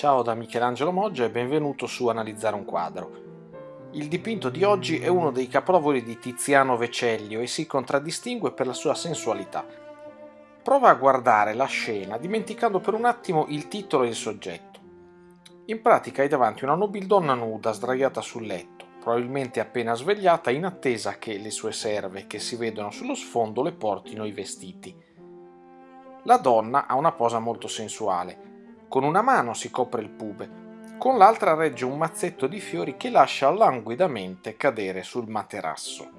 Ciao da Michelangelo Moggia e benvenuto su Analizzare un quadro. Il dipinto di oggi è uno dei capolavori di Tiziano Vecellio e si contraddistingue per la sua sensualità. Prova a guardare la scena dimenticando per un attimo il titolo e il soggetto. In pratica hai davanti una nobildonna nuda sdraiata sul letto, probabilmente appena svegliata in attesa che le sue serve che si vedono sullo sfondo le portino i vestiti. La donna ha una posa molto sensuale, con una mano si copre il pube, con l'altra regge un mazzetto di fiori che lascia languidamente cadere sul materasso.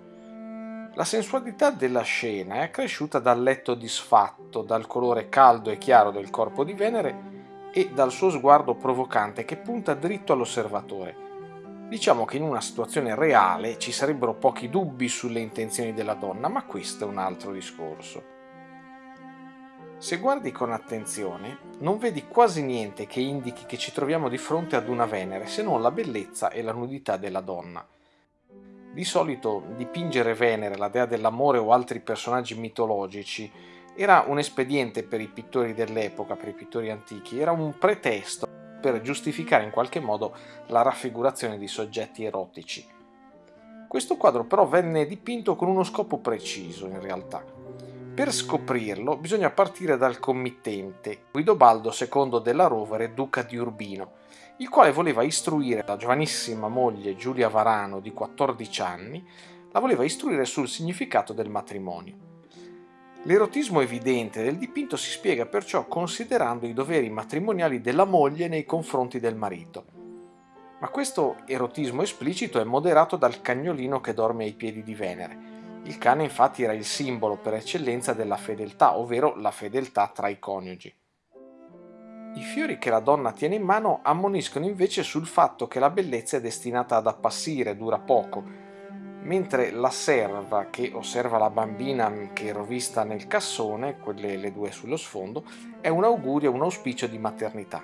La sensualità della scena è accresciuta dal letto disfatto, dal colore caldo e chiaro del corpo di Venere e dal suo sguardo provocante che punta dritto all'osservatore. Diciamo che in una situazione reale ci sarebbero pochi dubbi sulle intenzioni della donna, ma questo è un altro discorso. Se guardi con attenzione, non vedi quasi niente che indichi che ci troviamo di fronte ad una Venere, se non la bellezza e la nudità della donna. Di solito dipingere Venere, la dea dell'amore o altri personaggi mitologici era un espediente per i pittori dell'epoca, per i pittori antichi, era un pretesto per giustificare in qualche modo la raffigurazione di soggetti erotici. Questo quadro però venne dipinto con uno scopo preciso in realtà per scoprirlo bisogna partire dal committente, Guidobaldo II della Rovere, duca di Urbino, il quale voleva istruire la giovanissima moglie Giulia Varano di 14 anni, la voleva istruire sul significato del matrimonio. L'erotismo evidente del dipinto si spiega perciò considerando i doveri matrimoniali della moglie nei confronti del marito. Ma questo erotismo esplicito è moderato dal cagnolino che dorme ai piedi di Venere, il cane infatti era il simbolo per eccellenza della fedeltà, ovvero la fedeltà tra i coniugi. I fiori che la donna tiene in mano ammoniscono invece sul fatto che la bellezza è destinata ad appassire, dura poco, mentre la serva che osserva la bambina che è rovista nel cassone, quelle le due sullo sfondo, è un augurio, un auspicio di maternità.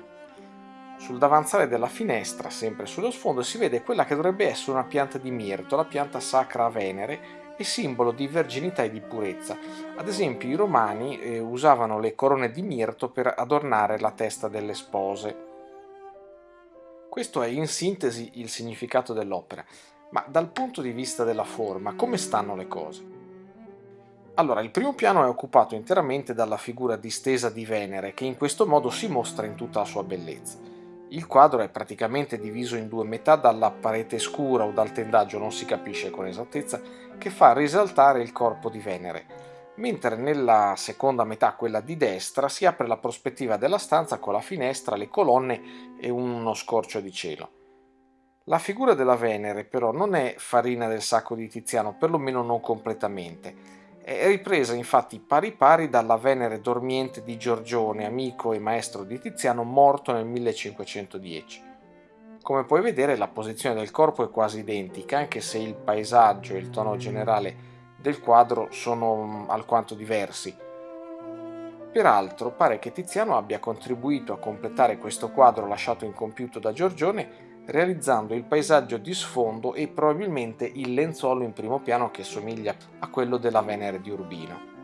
Sul davanzale della finestra, sempre sullo sfondo, si vede quella che dovrebbe essere una pianta di mirto, la pianta sacra a Venere, e simbolo di verginità e di purezza. Ad esempio i romani eh, usavano le corone di mirto per adornare la testa delle spose. Questo è in sintesi il significato dell'opera, ma dal punto di vista della forma, come stanno le cose? Allora, il primo piano è occupato interamente dalla figura distesa di Venere, che in questo modo si mostra in tutta la sua bellezza. Il quadro è praticamente diviso in due metà dalla parete scura o dal tendaggio, non si capisce con esattezza, che fa risaltare il corpo di Venere, mentre nella seconda metà, quella di destra, si apre la prospettiva della stanza con la finestra, le colonne e uno scorcio di cielo. La figura della Venere però non è farina del sacco di Tiziano, perlomeno non completamente, è ripresa infatti pari pari dalla Venere dormiente di Giorgione, amico e maestro di Tiziano, morto nel 1510. Come puoi vedere la posizione del corpo è quasi identica, anche se il paesaggio e il tono generale del quadro sono mm, alquanto diversi. Peraltro pare che Tiziano abbia contribuito a completare questo quadro lasciato incompiuto da Giorgione realizzando il paesaggio di sfondo e probabilmente il lenzuolo in primo piano che somiglia a quello della Venere di Urbino.